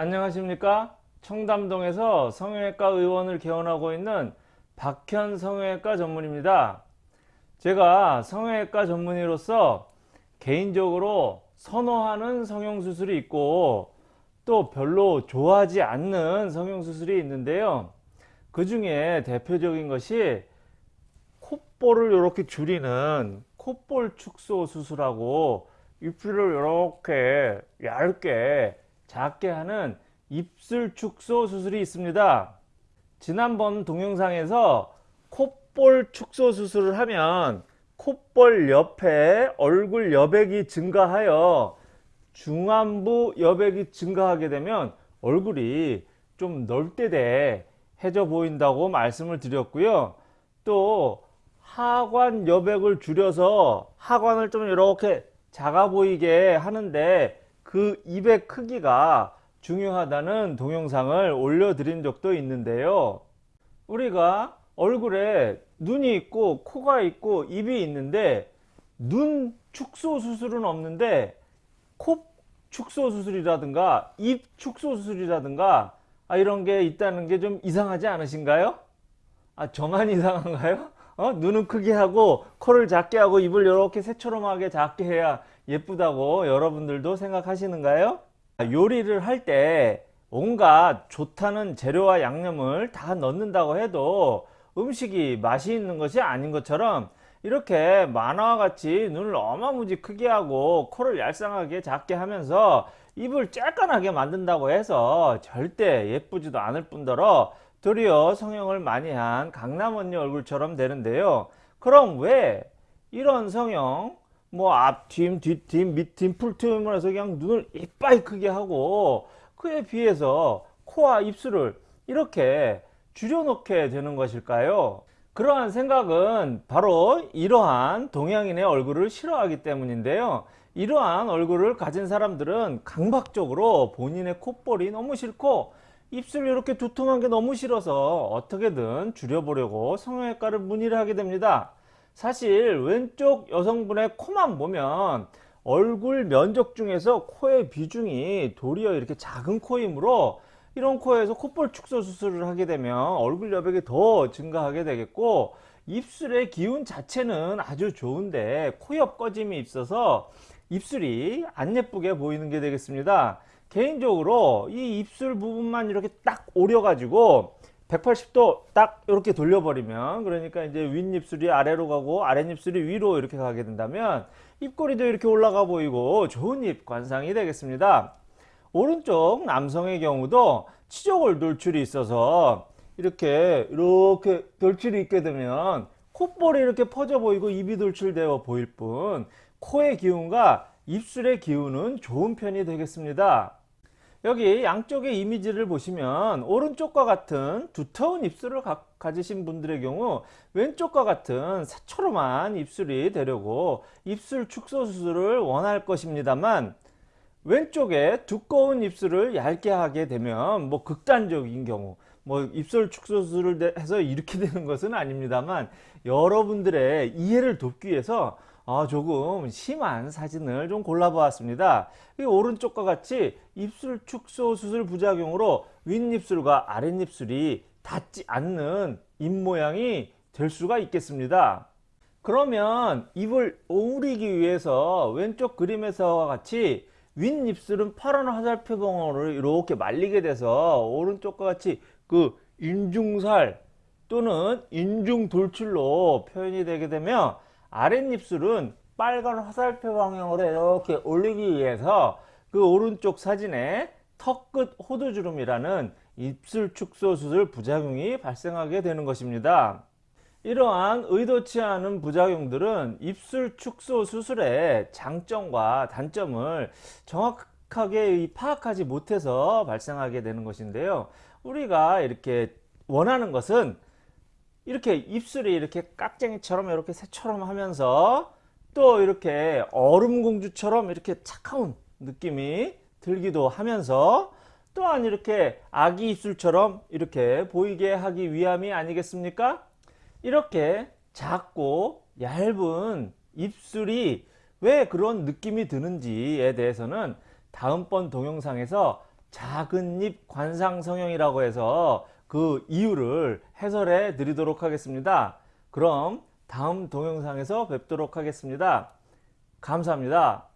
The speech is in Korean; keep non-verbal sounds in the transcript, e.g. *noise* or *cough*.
안녕하십니까? 청담동에서 성형외과 의원을 개원하고 있는 박현 성형외과 전문입니다. 제가 성형외과 전문의로서 개인적으로 선호하는 성형수술이 있고 또 별로 좋아하지 않는 성형수술이 있는데요. 그 중에 대표적인 것이 콧볼을 이렇게 줄이는 콧볼 축소 수술하고 입술을 이렇게 얇게 작게 하는 입술 축소 수술이 있습니다. 지난번 동영상에서 콧볼 축소 수술을 하면 콧볼 옆에 얼굴 여백이 증가하여 중안부 여백이 증가하게 되면 얼굴이 좀 넓대대해져 보인다고 말씀을 드렸고요. 또 하관 여백을 줄여서 하관을 좀 이렇게 작아 보이게 하는데 그 입의 크기가 중요하다는 동영상을 올려드린 적도 있는데요. 우리가 얼굴에 눈이 있고 코가 있고 입이 있는데 눈 축소 수술은 없는데 코 축소 수술이라든가 입 축소 수술이라든가 아, 이런 게 있다는 게 좀 이상하지 않으신가요? 아 저만 *laughs* 이상한가요? 어? 눈은 크게 하고 코를 작게 하고 입을 이렇게 새처럼하게 작게 해야 예쁘다고 여러분들도 생각하시는가요? 요리를 할 때 온갖 좋다는 재료와 양념을 다 넣는다고 해도 음식이 맛이 있는 것이 아닌 것처럼 이렇게 만화와 같이 눈을 어마무지 크게 하고 코를 얄쌍하게 작게 하면서 입을 쬐깐하게 만든다고 해서 절대 예쁘지도 않을 뿐더러 도리어 성형을 많이 한 강남 언니 얼굴처럼 되는데요. 그럼 왜 이런 성형 뭐 앞팀, 뒷팀, 밑팀, 풀팀을 해서 그냥 눈을 이빨 크게 하고 그에 비해서 코와 입술을 이렇게 줄여놓게 되는 것일까요? 그러한 생각은 바로 이러한 동양인의 얼굴을 싫어하기 때문인데요. 이러한 얼굴을 가진 사람들은 강박적으로 본인의 콧볼이 너무 싫고 입술이 이렇게 두툼한 게 너무 싫어서 어떻게든 줄여보려고 성형외과를 문의를 하게 됩니다. 사실 왼쪽 여성분의 코만 보면 얼굴 면적 중에서 코의 비중이 도리어 이렇게 작은 코이므로 이런 코에서 콧볼 축소 수술을 하게 되면 얼굴 여백이 더 증가하게 되겠고 입술의 기운 자체는 아주 좋은데 코옆 꺼짐이 있어서 입술이 안 예쁘게 보이는 게 되겠습니다. 개인적으로 이 입술 부분만 이렇게 딱 오려 가지고 180도 딱 이렇게 돌려버리면 그러니까 이제 윗입술이 아래로 가고 아랫입술이 위로 이렇게 가게 된다면 입꼬리도 이렇게 올라가 보이고 좋은 입 관상이 되겠습니다 오른쪽 남성의 경우도 치조골 돌출이 있어서 이렇게 이렇게 돌출이 있게 되면 콧볼이 이렇게 퍼져 보이고 입이 돌출되어 보일 뿐 코의 기운과 입술의 기운은 좋은 편이 되겠습니다. 여기 양쪽의 이미지를 보시면 오른쪽과 같은 두터운 입술을 가, 지신 분들의 경우 왼쪽과 같은 새초롬한 입술이 되려고 입술 축소 수술을 원할 것입니다만 왼쪽에 두꺼운 입술을 얇게 하게 되면 뭐 극단적인 경우 뭐 입술 축소 수술을 해서 이렇게 *laughs* 되는 것은 아닙니다만 여러분들의 이해를 돕기 위해서 어, 조금 심한 사진을 좀 골라 보았습니다. 오른쪽과 같이 입술 축소 수술 부작용으로 윗입술과 아랫입술이 닿지 않는 입모양이 될 수가 있겠습니다. 그러면 입을 오므리기 위해서 왼쪽 그림에서와 같이 윗입술은 파란 화살표봉으로 이렇게 말리게 돼서 오른쪽과 같이 그 인중살 또는 인중 돌출로 표현이 되게 되면 아랫입술은 빨간 화살표 방향으로 이렇게 올리기 위해서 그 오른쪽 사진에 턱 끝 호두주름이라는 입술 축소 수술 부작용이 발생하게 되는 것입니다. 이러한 의도치 않은 부작용들은 입술 축소 수술의 장점과 단점을 정확하게 파악하지 못해서 발생하게 되는 것인데요. 우리가 이렇게 원하는 것은 이렇게 입술이 이렇게 깍쟁이처럼 이렇게 새처럼 하면서 또 이렇게 얼음공주처럼 이렇게 차가운 느낌이 들기도 하면서 또한 이렇게 아기 입술처럼 이렇게 보이게 하기 위함이 아니겠습니까? 이렇게 작고 얇은 입술이 왜 그런 느낌이 드는지에 대해서는 다음번 동영상에서 작은 입 관상 성형이라고 해서 그 이유를 해설해 드리도록 하겠습니다. 그럼 다음 동영상에서 뵙도록 하겠습니다. 감사합니다.